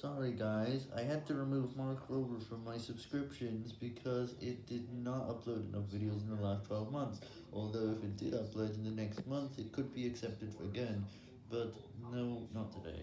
Sorry guys, I had to remove Mark Rober from my subscriptions because it did not upload enough videos in the last 12 months, although if it did upload in the next month it could be accepted again, but no, not today.